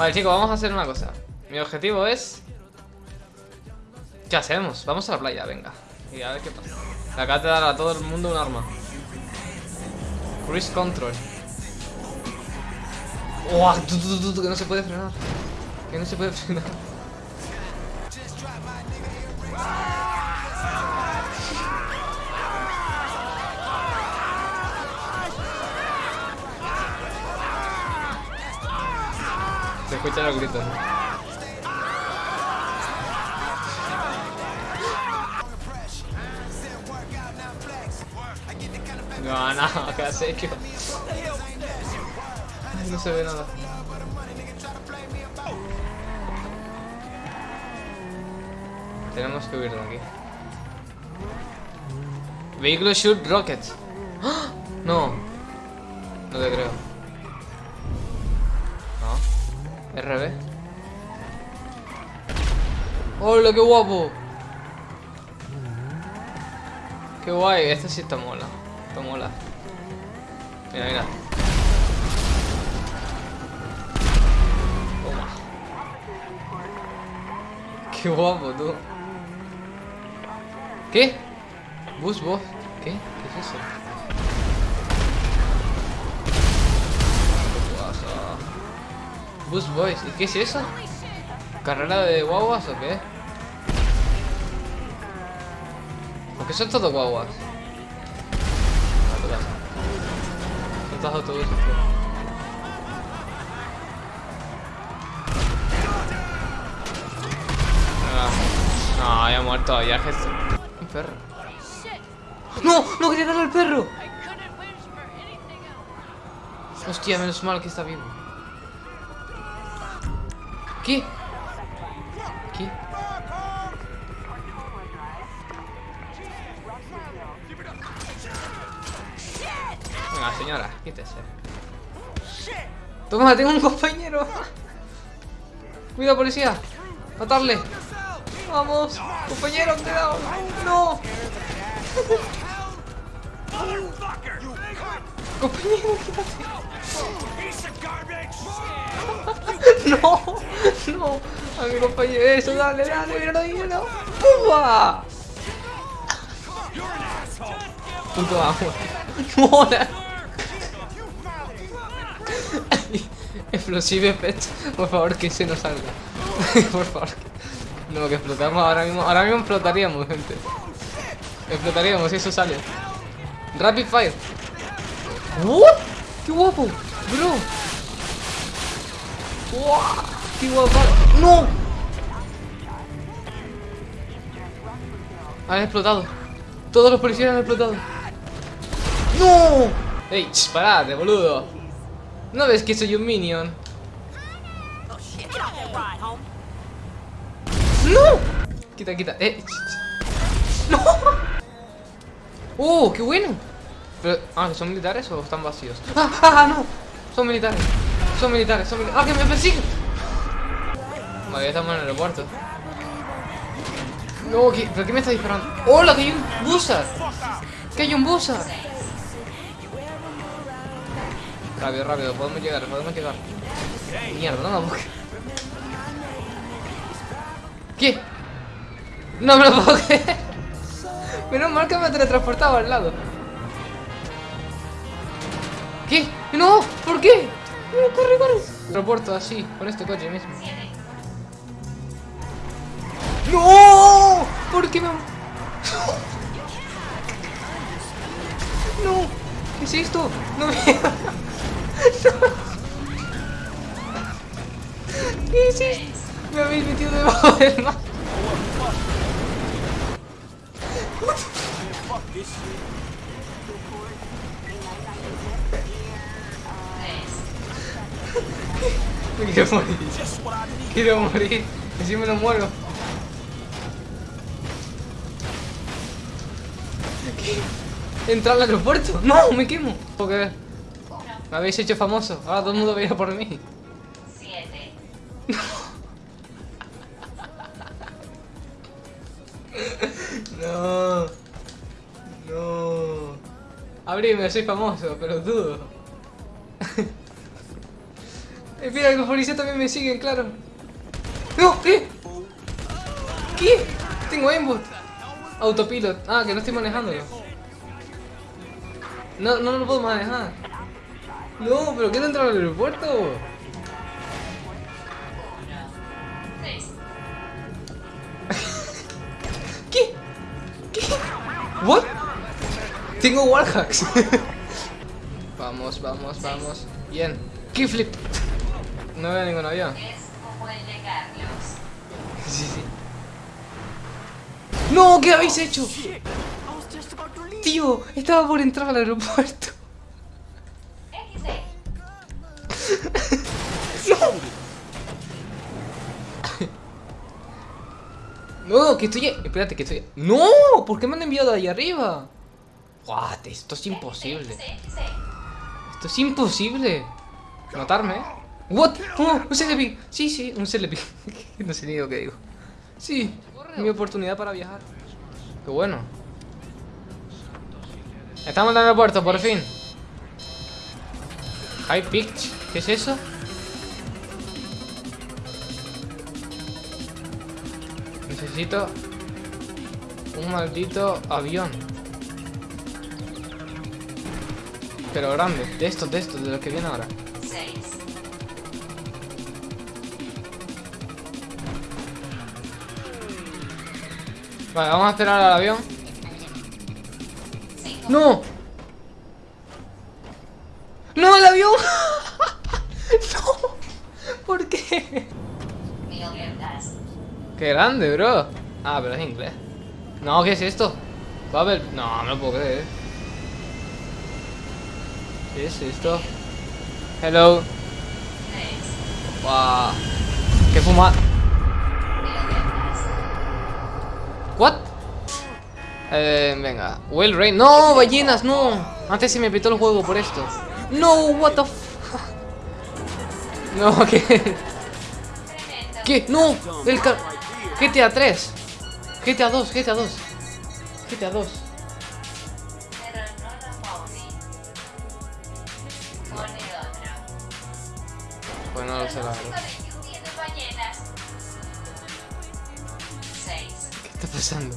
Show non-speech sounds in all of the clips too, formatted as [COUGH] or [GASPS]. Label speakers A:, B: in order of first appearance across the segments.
A: Vale, chicos, vamos a hacer una cosa. Mi objetivo es... ¿Qué hacemos? Vamos a la playa, venga. Y a ver qué pasa. Le acabas de dar a todo el mundo un arma. Cruise control. Tu, que no se puede frenar. Que no se puede [LAUGHS] frenar. Se escuchan los gritos. No, no, [LAUGHS] que serio. Ay, no se ve nada. Tenemos que huir de aquí. Vehículo shoot rockets. ¡Ah! [GASPS] No. No te creo. RB. ¡Hola, qué guapo! Qué guay, este sí está mola. Está mola. Mira, mira. Toma. Qué guapo, tú. ¿Qué? Bus boss. ¿Qué? ¿Qué es eso? Bus boys. ¿Y qué es eso? ¿Carrera de guaguas o qué? Porque son todos guaguas. Son todos autobuses. tío. Venga. No, ya muerto, ya es Un perro. ¡No! ¡No quería darle al perro! Hostia, menos mal que está vivo. ¿Qué? Venga, señora, quítese. Toma, tengo un compañero. Cuidado, policía. Matarle. Vamos. Compañero, cuidado. No. Compañero, quítate. [LAUGHS] No, no. A mi compañero. Eso, dale, dale, míralo, míralo. ¡Pumba! Punto agua. No, la- Explosive effect. Por favor, que se nos salga. [LAUGHS] Por favor. No, que explotamos ahora mismo. Ahora mismo explotaríamos, gente. Explotaríamos si eso sale. Rapid fire. ¿What? ¡Qué guapo! Bro. ¡Wow! ¡Qué! ¡No! Han explotado. Todos los policías han explotado. ¡No! ¡Ey! ch, ¡Parate, boludo! ¿No ves que soy un minion? ¡No! Quita, quita. ¡Eh! ch, ch. ¡No! ¡Oh! ¡Qué bueno! Pero, ah, ¿son militares o están vacíos? ¡Ah! ¡Ah! ah, ¡No! Son militares. Son militares, son militares. ¡Ah, que me persiguen! Vale, ya estamos en el aeropuerto. No, ¿qué? ¿pero qué me está disparando? ¡Hola, que hay un busa! ¡Que hay un busa! Rápido, rápido, podemos llegar, podemos llegar. Mierda, no me busques. ¿Qué? No me lo puedo creer. Menos mal que me teletransportaba al lado. ¿Qué? ¡No! ¿Por qué? No, corre, corre. Aeropuerto así, con este coche mismo. ¡No! ¿Por qué me.? ¡No! ¿Qué es esto? ¡No me. [LAUGHS] ¿Qué es esto? Me habéis metido debajo del mar. [LAUGHS] quiero morir. Quiero morir. Así me lo muero. ¿Qué? ¿Entrar al aeropuerto? ¡No! ¡Me quemo! Me habéis hecho famoso. Ahora todo el mundo veía por mí.
B: Siete. [LAUGHS]
A: No. No. Abrime, soy famoso, pero dudo. Espera, los policías también me siguen, claro. ¡No! ¿Qué? ¿Qué? Tengo aimbot. Autopilot. Ah, que no estoy manejándolo. No, no lo puedo manejar. No, pero quiero entrar al aeropuerto. [LAUGHS] ¿Qué? ¿Qué? ¿What? Tengo wallhacks. [LAUGHS] vamos, vamos, vamos. Bien. Kickflip. No veo ningún avión. [LAUGHS] Sí, sí. ¡No! ¿Qué habéis hecho? Tío, estaba por entrar al aeropuerto. [LAUGHS] No, que estoy... Espérate, que estoy... ¡No! ¿Por qué me han enviado de ahí arriba? What? Esto es imposible. Esto es imposible. Matarme, ¿eh? What? Un Celebi. Sí, sí, un Celebi. [LAUGHS] no sé ni lo que digo. Sí, mi oportunidad para viajar. Qué bueno. Estamos en el aeropuerto, por fin. High pitch. ¿Qué es eso? Necesito un maldito avión. Pero grande. De estos, de estos, de los que viene ahora. Vale, vamos a esperar al avión. ¡No! ¡No, el avión! [LAUGHS] ¡No! ¿Por qué? ¡Qué grande, bro! Ah, pero es inglés. No, ¿qué es esto? Babel. No, no lo puedo creer. ¿Qué es esto? Hello. Wow. ¿Qué fuma? What? Eh, venga. Well Rain. No, ballenas, no. Antes se me petó el juego por esto. No, what the fuck. No, [LAUGHS] ¿qué? ¿Qué? No, el car... GTA 3. GTA 2, GTA 2. GTA 2. Pues no lo sé, la verdad. ¿Qué está pasando?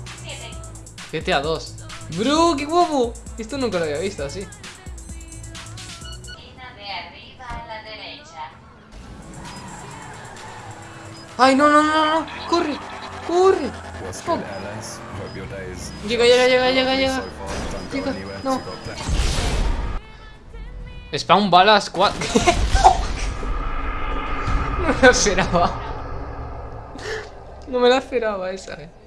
A: GTA 2. Bro, qué guapo. Esto nunca lo había visto así. Ay, no, no, no, no. Corre, corre. Oh. Llega, llega, llega, llega, llega. Llega, no. Spawn bala squad. [LAUGHS] no me lo esperaba. No me la esperaba esa, eh.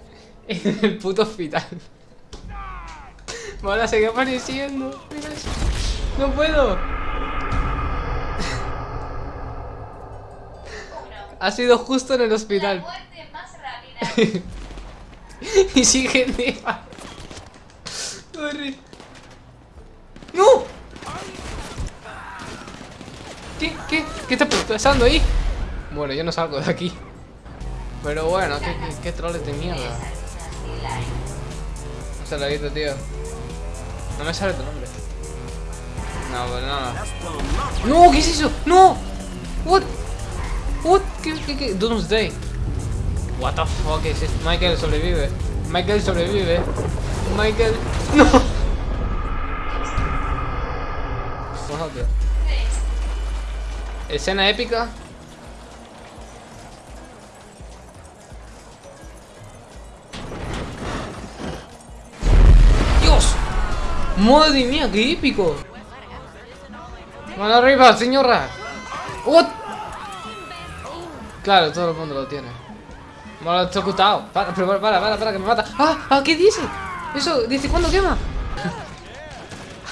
A: En el puto hospital. Me van a seguir apareciendo. No puedo. Ha sido justo en el hospital. [LAUGHS] y sigue. ¡No! ¿Qué? ¿Qué? ¿Qué está pasando ahí? Bueno, yo no salgo de aquí. Pero bueno, qué, qué, qué troles de mierda. No lo he visto, tío. No me sale tu nombre. No, pues nada. ¡No! ¿Qué es eso? ¡No! ¿What? What? ¿Qué, qué, qué? Doomsday. What the fuck is it? Michael sobrevive. Michael sobrevive. Michael. No. Escena épica. ¡Madre mía, qué épico! ¡Mano arriba, señora! ¡What! Claro, todo el mundo lo tiene. Lo he ejecutado. Para, para, para, para, que me mata. ¡Ah! ¿Ah! ¿Qué dice? Eso, dice, ¿cuándo quema?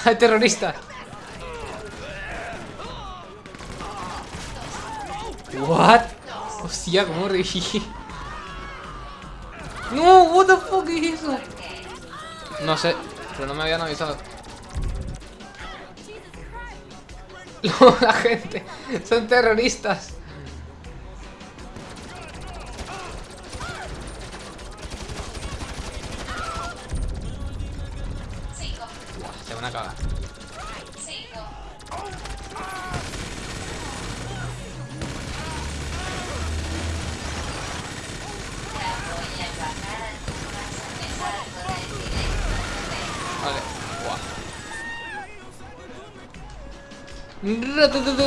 A: [LAUGHS] Terrorista. What? Hostia, cómo reí. [LAUGHS] No, what the fuck es eso? No sé, pero no me habían avisado. [LAUGHS] No, la gente, son terroristas. Buah, se van a cagar.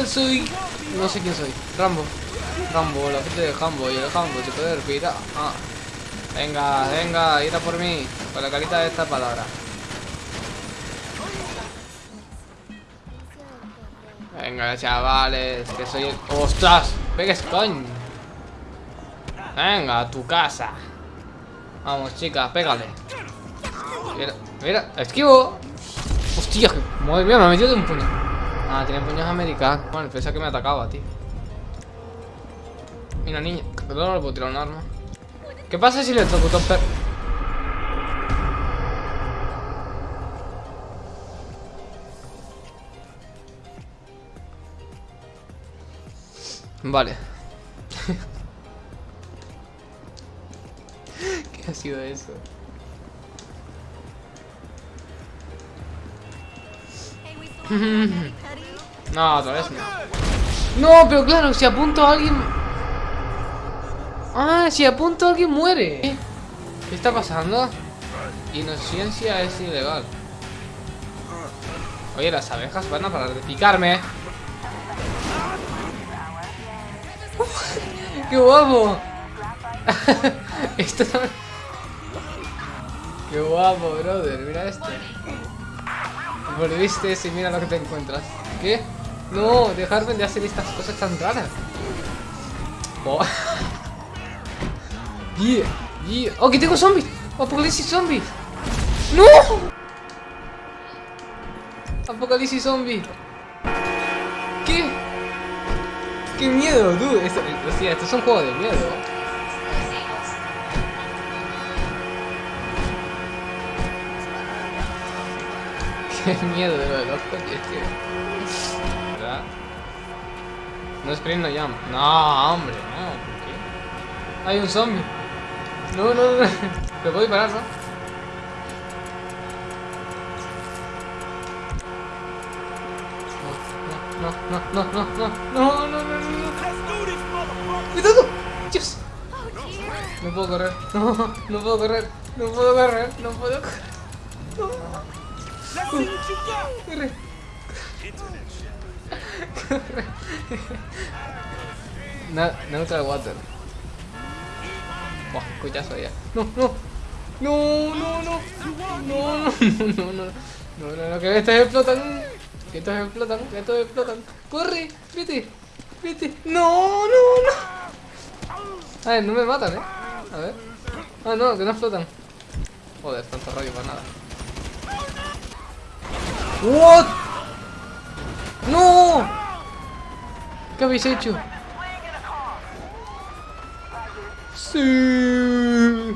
A: Soy... No sé quién soy. Rambo. Rambo, la gente de Jambo. Y el Jambo se puede respirar. Ah. Venga, venga, ira por mí. Con la carita de esta palabra. Venga, chavales, que soy el... ¡Ostras! ¡Pegues, coño! Venga, a tu casa. Vamos, chicas, pégale. Mira, mira, esquivo. Hostia, madre mía, me ha metido de un puño. Ah, tiene puños americanos. Bueno, pensaba que me atacaba, tío. Mira, niña. Perdón, no le puedo tirar un arma. ¿Qué pasa si le toco per... Vale. [LAUGHS] ¿Qué ha sido eso? [LAUGHS] No, otra vez no. No, pero claro, si apunto a alguien... Ah, si apunto a alguien muere. ¿Qué está pasando? Inocencia es ilegal. Oye, las abejas van a parar de picarme. [LAUGHS] ¡Qué guapo! [LAUGHS] Esto. ¡Qué guapo, brother! Mira esto. Volviste y mira lo que te encuentras. ¿Qué? No, dejarme de hacer estas cosas tan raras. Oh. [LAUGHS] yeah, yeah. ¡Oh, que tengo zombies! ¡Apocalipsis zombies! ¡No! Apocalipsis zombie. ¿Qué? ¡Qué miedo, dude! Esto, hostia, esto es un juego de miedo. [LAUGHS] Qué miedo de lo de No es sprint, no jump. No, hombre, no. ¿Por qué? Hay un zombie. No, no, no. Te puedo disparar, ¿no? No, no, no, no, no, no, no, no, no, no. ¡Cuidado! ¡Dios! No puedo correr. No, no puedo correr. No puedo correr. No puedo correr. No. Corre. [LAUGHS] Na neutral water. Buah, cuchazo ya. No, no. No, no, no. No, no, no, no, no. No, no, no, que estos explotan. Que estos explotan, que estos explotan. Corre, vete. Vete. No, no, no. A ver, no me matan, eh. A ver. Ah, no, que no explotan. Joder, tanto rollo para nada. What? No. ¿Qué habéis hecho? Sí.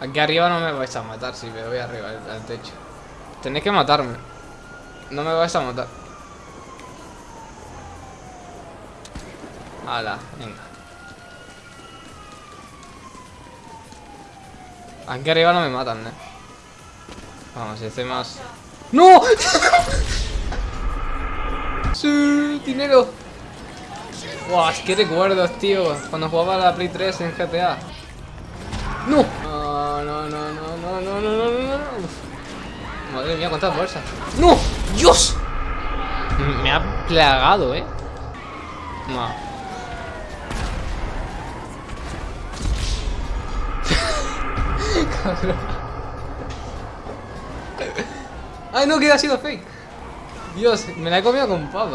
A: Aquí arriba no me vais a matar si me voy arriba al techo. Tenéis que matarme. No me vais a matar. Hala, venga. Aquí arriba no me matan, eh. Vamos, estoy más... ¡No! [LAUGHS] ¡Sí! ¡Dinero! ¡Buah! ¡Qué recuerdos, tío! Cuando jugaba la Play 3 en GTA. ¡No! No, no, no, no, no, no, no, no, no. Madre mía, cuántas bolsas. ¡No! ¡Dios! Me ha plagado, ¿eh? No. Cabrón. [LAUGHS] Ay, no, que ha sido fake. Dios, me la he comido con papas.